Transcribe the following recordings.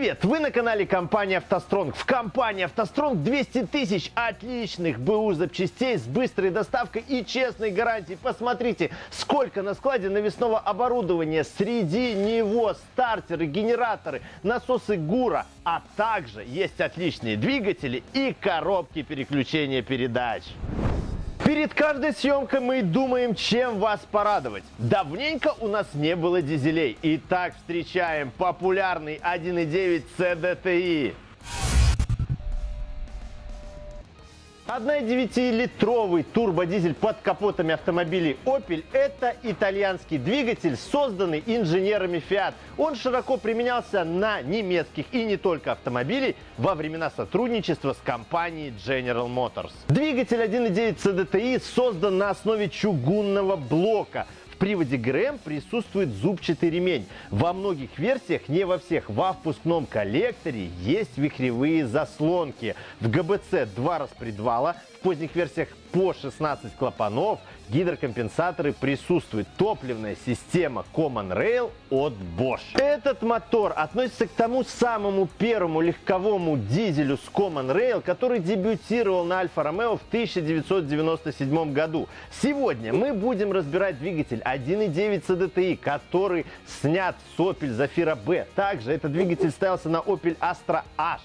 Привет! Вы на канале компании «АвтоСтронг». В компании «АвтоСтронг» 200 тысяч отличных БУ запчастей с быстрой доставкой и честной гарантией. Посмотрите, сколько на складе навесного оборудования. Среди него стартеры, генераторы, насосы ГУРа, а также есть отличные двигатели и коробки переключения передач. Перед каждой съемкой мы думаем, чем вас порадовать. Давненько у нас не было дизелей. Итак, встречаем популярный 1.9 CDTI. 1,9-литровый турбодизель под капотами автомобилей Opel – это итальянский двигатель, созданный инженерами Fiat. Он широко применялся на немецких и не только автомобилей во времена сотрудничества с компанией General Motors. Двигатель 1.9 CDTI создан на основе чугунного блока – приводе ГРМ присутствует зубчатый ремень. Во многих версиях, не во всех, во впускном коллекторе есть вихревые заслонки. В ГБЦ два распредвала, в поздних версиях по 16 клапанов, гидрокомпенсаторы присутствуют. Топливная система Common Rail от Bosch. Этот мотор относится к тому самому первому легковому дизелю с Common Rail, который дебютировал на Альфа Ромео в 1997 году. Сегодня мы будем разбирать двигатель 1.9 CDTI, который снят с Opel Zafira B. Также этот двигатель ставился на Opel Astra H.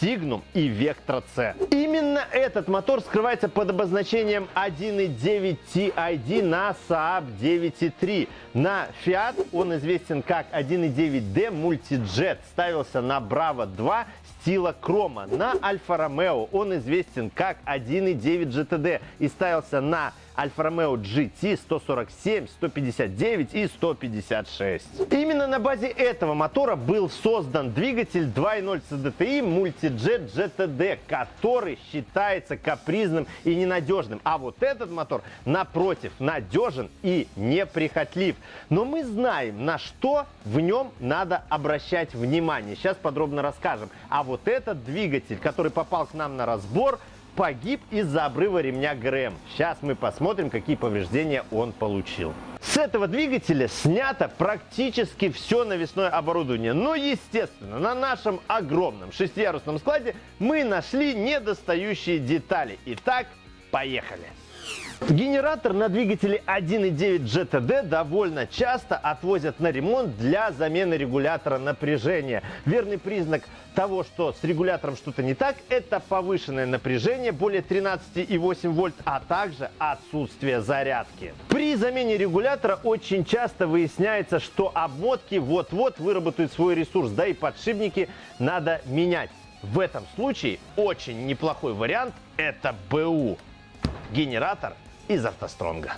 Signum и Vectra C. Именно этот мотор скрывается под обозначением 1.9 TID на Saab 9.3. На Fiat он известен как 1.9D Multijet. Ставился на Bravo 2 стила Крома. На Альфа Ромео он известен как 1.9 GTD и ставился на Альфа Ромео GT 147, 159 и 156. Именно на базе этого мотора был создан двигатель 2.0 CDTI Multijet GTD, который считается капризным и ненадежным. А вот этот мотор, напротив, надежен и неприхотлив. Но мы знаем, на что в нем надо обращать внимание. Сейчас подробно расскажем. А вот этот двигатель, который попал к нам на разбор, погиб из-за обрыва ремня ГРМ. Сейчас мы посмотрим, какие повреждения он получил. С этого двигателя снято практически все навесное оборудование. Но, естественно, на нашем огромном шестиярусном складе мы нашли недостающие детали. Итак, поехали! Генератор на двигателе 1.9 GTD довольно часто отвозят на ремонт для замены регулятора напряжения. Верный признак того, что с регулятором что-то не так, это повышенное напряжение более 13,8 вольт, а также отсутствие зарядки. При замене регулятора очень часто выясняется, что обмотки вот-вот выработают свой ресурс, да и подшипники надо менять. В этом случае очень неплохой вариант это БУ. Генератор из автостронга.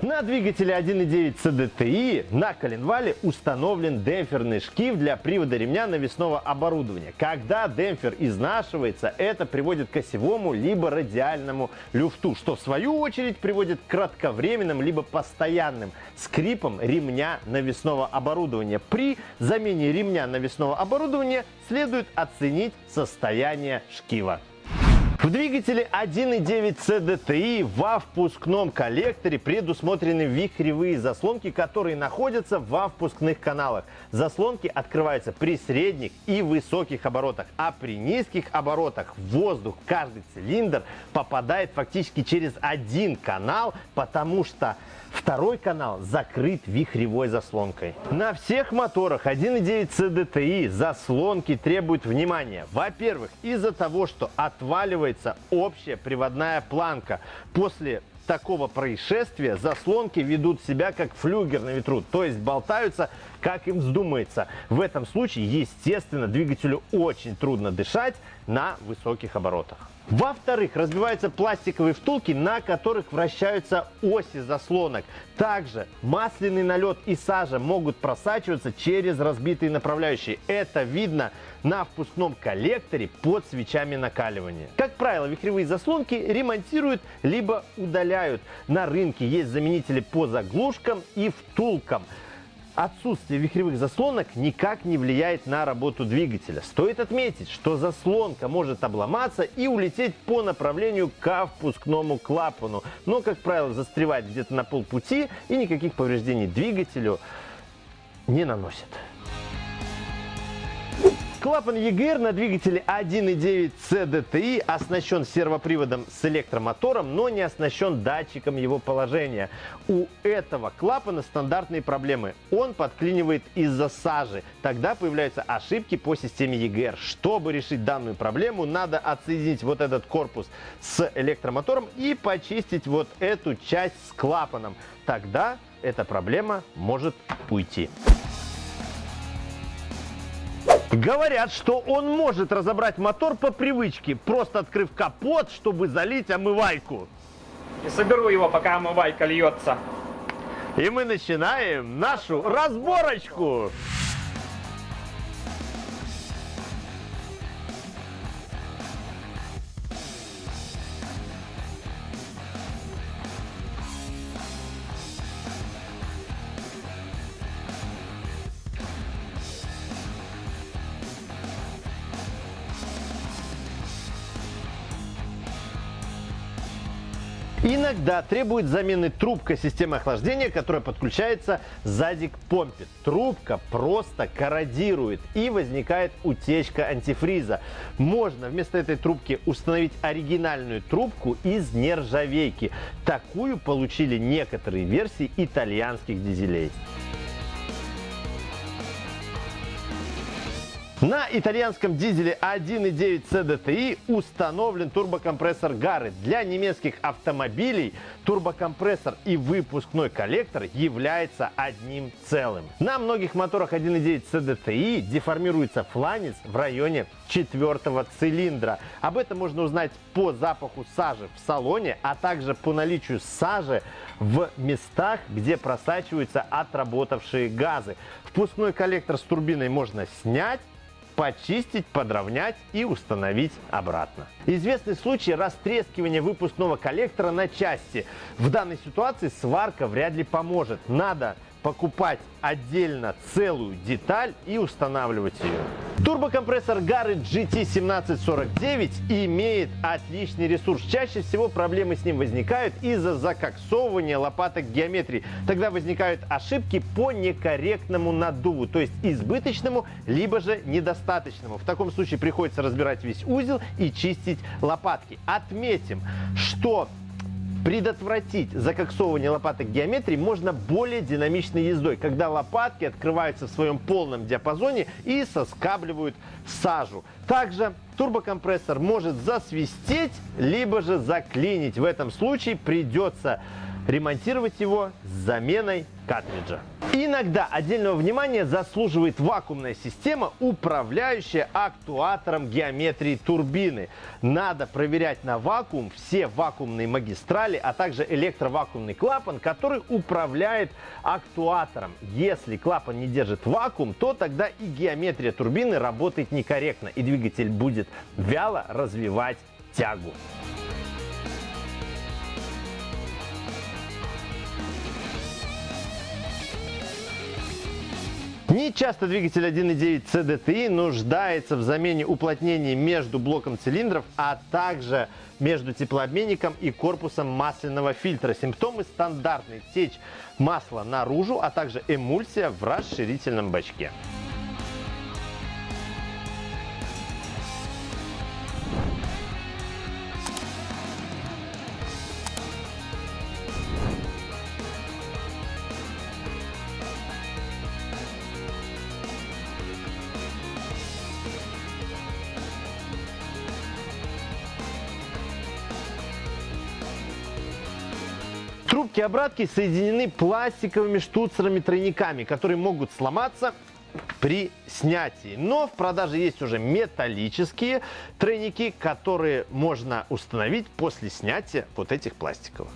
На двигателе 1.9 CDTI на коленвале установлен демпферный шкив для привода ремня навесного оборудования. Когда демпфер изнашивается, это приводит к осевому либо радиальному люфту, что в свою очередь приводит к кратковременным либо постоянным скрипам ремня навесного оборудования. При замене ремня навесного оборудования следует оценить состояние шкива. В двигателе 1.9 CDTI во впускном коллекторе предусмотрены вихревые заслонки, которые находятся во впускных каналах. Заслонки открываются при средних и высоких оборотах, а при низких оборотах воздух каждый цилиндр попадает фактически через один канал, потому что Второй канал закрыт вихревой заслонкой. На всех моторах 1.9 CDTI заслонки требуют внимания. Во-первых, из-за того, что отваливается общая приводная планка. После такого происшествия заслонки ведут себя как флюгер на ветру, то есть болтаются, как им вздумается. В этом случае, естественно, двигателю очень трудно дышать на высоких оборотах. Во-вторых, разбиваются пластиковые втулки, на которых вращаются оси заслонок. Также масляный налет и сажа могут просачиваться через разбитые направляющие. Это видно на впускном коллекторе под свечами накаливания. Как правило, вихревые заслонки ремонтируют либо удаляют. На рынке есть заменители по заглушкам и втулкам. Отсутствие вихревых заслонок никак не влияет на работу двигателя. Стоит отметить, что заслонка может обломаться и улететь по направлению к впускному клапану, но, как правило, застревает где-то на полпути и никаких повреждений двигателю не наносит. Клапан EGR на двигателе 1.9 CDTI оснащен сервоприводом с электромотором, но не оснащен датчиком его положения. У этого клапана стандартные проблемы. Он подклинивает из-за сажи. Тогда появляются ошибки по системе EGR. Чтобы решить данную проблему, надо отсоединить вот этот корпус с электромотором и почистить вот эту часть с клапаном. Тогда эта проблема может уйти. Говорят, что он может разобрать мотор по привычке, просто открыв капот, чтобы залить омывайку. И соберу его, пока омывайка льется. И мы начинаем нашу разборочку. Иногда требует замены трубка системы охлаждения, которая подключается сзади к помпе. Трубка просто корродирует и возникает утечка антифриза. Можно вместо этой трубки установить оригинальную трубку из нержавейки. Такую получили некоторые версии итальянских дизелей. На итальянском дизеле 1.9 CDTI установлен турбокомпрессор Гары. Для немецких автомобилей турбокомпрессор и выпускной коллектор являются одним целым. На многих моторах 1.9 CDTI деформируется фланец в районе четвертого цилиндра. Об этом можно узнать по запаху сажи в салоне, а также по наличию сажи в местах, где просачиваются отработавшие газы. Впускной коллектор с турбиной можно снять, почистить, подровнять и установить обратно. Известный случай растрескивания выпускного коллектора на части. В данной ситуации сварка вряд ли поможет. Надо покупать отдельно целую деталь и устанавливать ее. Турбокомпрессор Garrett GT1749 имеет отличный ресурс. Чаще всего проблемы с ним возникают из-за закоксовывания лопаток геометрии. Тогда возникают ошибки по некорректному наддуву, то есть избыточному, либо же недостаточному. В таком случае приходится разбирать весь узел и чистить лопатки. Отметим, что Предотвратить закоксовывание лопаток геометрии можно более динамичной ездой, когда лопатки открываются в своем полном диапазоне и соскабливают сажу. Также турбокомпрессор может засвистеть, либо же заклинить. В этом случае придется ремонтировать его с заменой картриджа. Иногда отдельного внимания заслуживает вакуумная система, управляющая актуатором геометрии турбины. Надо проверять на вакуум все вакуумные магистрали, а также электровакуумный клапан, который управляет актуатором. Если клапан не держит вакуум, то тогда и геометрия турбины работает некорректно, и двигатель будет вяло развивать тягу. Не часто двигатель 1.9 CDTI нуждается в замене уплотнений между блоком цилиндров, а также между теплообменником и корпусом масляного фильтра. Симптомы стандартные. Течь масла наружу, а также эмульсия в расширительном бачке. Трубки обратки соединены пластиковыми штуцерами-тройниками, которые могут сломаться при снятии. Но в продаже есть уже металлические тройники, которые можно установить после снятия вот этих пластиковых.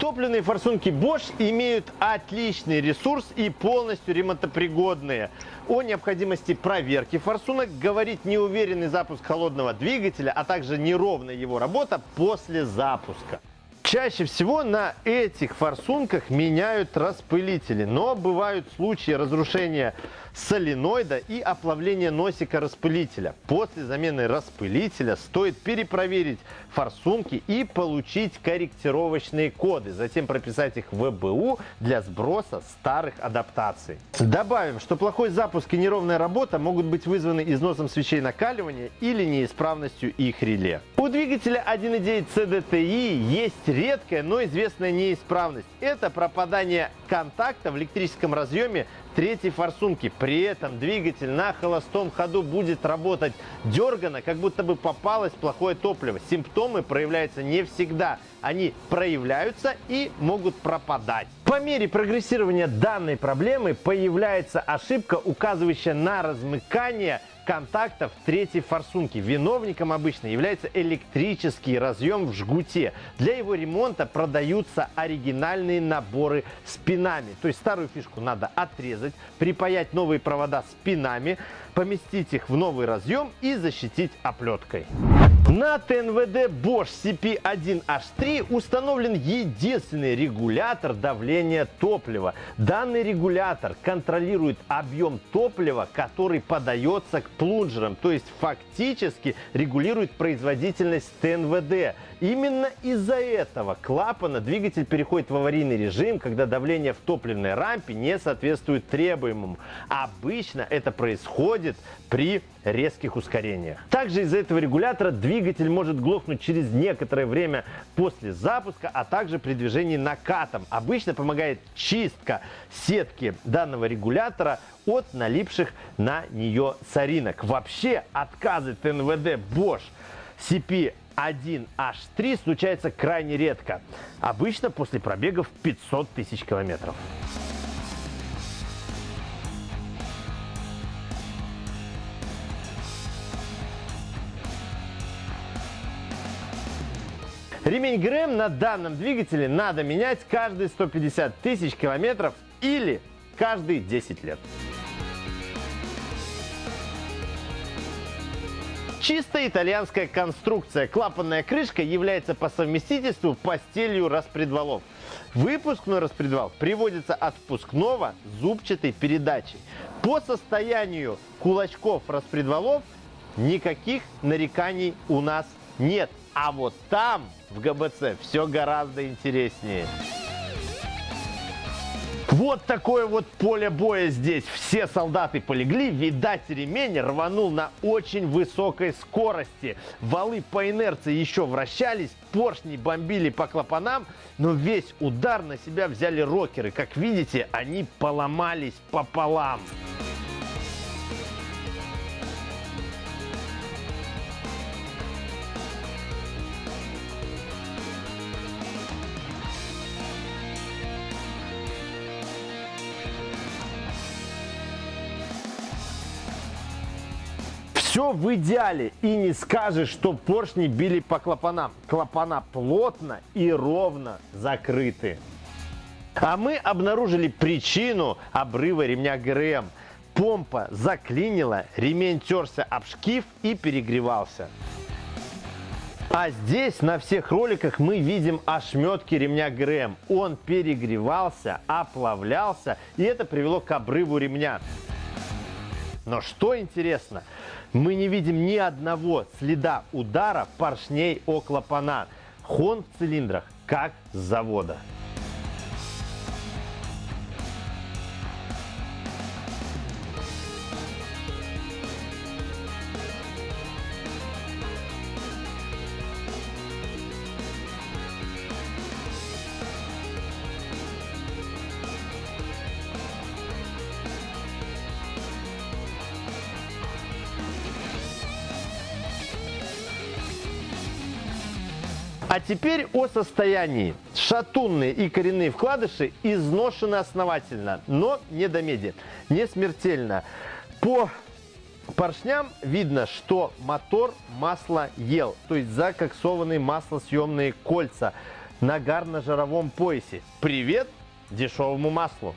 Топливные форсунки Bosch имеют отличный ресурс и полностью ремонтопригодные. О необходимости проверки форсунок говорит неуверенный запуск холодного двигателя, а также неровная его работа после запуска. Чаще всего на этих форсунках меняют распылители, но бывают случаи разрушения соленоида и оплавления носика распылителя. После замены распылителя стоит перепроверить форсунки и получить корректировочные коды, затем прописать их в ВБУ для сброса старых адаптаций. Добавим, что плохой запуск и неровная работа могут быть вызваны износом свечей накаливания или неисправностью их реле. У двигателя 1.9 CDTI есть редкая, но известная неисправность. Это пропадание контакта в электрическом разъеме третьей форсунки. При этом двигатель на холостом ходу будет работать дергано, как будто бы попалось плохое топливо. Симптомы проявляются не всегда. Они проявляются и могут пропадать. По мере прогрессирования данной проблемы появляется ошибка, указывающая на размыкание контактов третьей форсунки. Виновником обычно является электрический разъем в жгуте. Для его ремонта продаются оригинальные наборы с пинами. То есть старую фишку надо отрезать, припаять новые провода с пинами, поместить их в новый разъем и защитить оплеткой. На ТНВД Bosch CP1H3 установлен единственный регулятор давления топлива. Данный регулятор контролирует объем топлива, который подается к плунжерам, то есть фактически регулирует производительность ТНВД. Именно из-за этого клапана двигатель переходит в аварийный режим, когда давление в топливной рампе не соответствует требуемому. Обычно это происходит при резких ускорениях. Также из-за этого регулятора двигатель может глохнуть через некоторое время после запуска, а также при движении накатом. Обычно помогает чистка сетки данного регулятора от налипших на нее соринок. Вообще отказы ТНВД Bosch CP 1H3 случается крайне редко. Обычно после пробегов 500 тысяч километров. Ремень ГРМ на данном двигателе надо менять каждые 150 тысяч километров или каждые 10 лет. Чисто итальянская конструкция. Клапанная крышка является по совместительству постелью распредвалов. Выпускной распредвал приводится от впускного зубчатой передачей. По состоянию кулачков распредвалов никаких нареканий у нас нет. А вот там, в ГБЦ, все гораздо интереснее. Вот такое вот поле боя здесь. Все солдаты полегли. Видать, ремень рванул на очень высокой скорости. Валы по инерции еще вращались, поршни бомбили по клапанам, но весь удар на себя взяли рокеры. Как видите, они поломались пополам. Все в идеале. И не скажешь, что поршни били по клапанам. Клапана плотно и ровно закрыты. А мы обнаружили причину обрыва ремня ГРМ. Помпа заклинила, ремень терся об шкив и перегревался. А здесь на всех роликах мы видим ошметки ремня ГРМ. Он перегревался, оплавлялся, и это привело к обрыву ремня. Но что интересно, мы не видим ни одного следа удара поршней о клапана. Хон в цилиндрах, как с завода. А теперь о состоянии. Шатунные и коренные вкладыши изношены основательно, но не до меди, не смертельно. По поршням видно, что мотор масло ел, то есть закоксованные маслосъемные кольца. Нагар на жировом поясе. Привет дешевому маслу!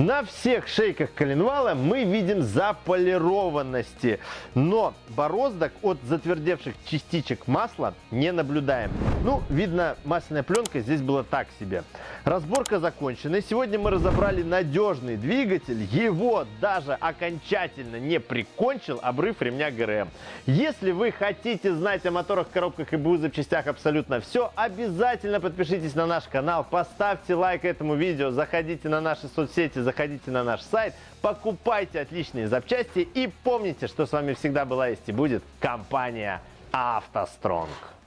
На всех шейках коленвала мы видим заполированности, но бороздок от затвердевших частичек масла не наблюдаем. Ну, видно, масляная пленка здесь была так себе. Разборка закончена. И сегодня мы разобрали надежный двигатель. Его даже окончательно не прикончил обрыв ремня ГРМ. Если вы хотите знать о моторах, коробках и БУ запчастях абсолютно все, обязательно подпишитесь на наш канал, поставьте лайк этому видео, заходите на наши соцсети, заходите на наш сайт, покупайте отличные запчасти и помните, что с вами всегда была есть и будет компания «АвтоСтронг».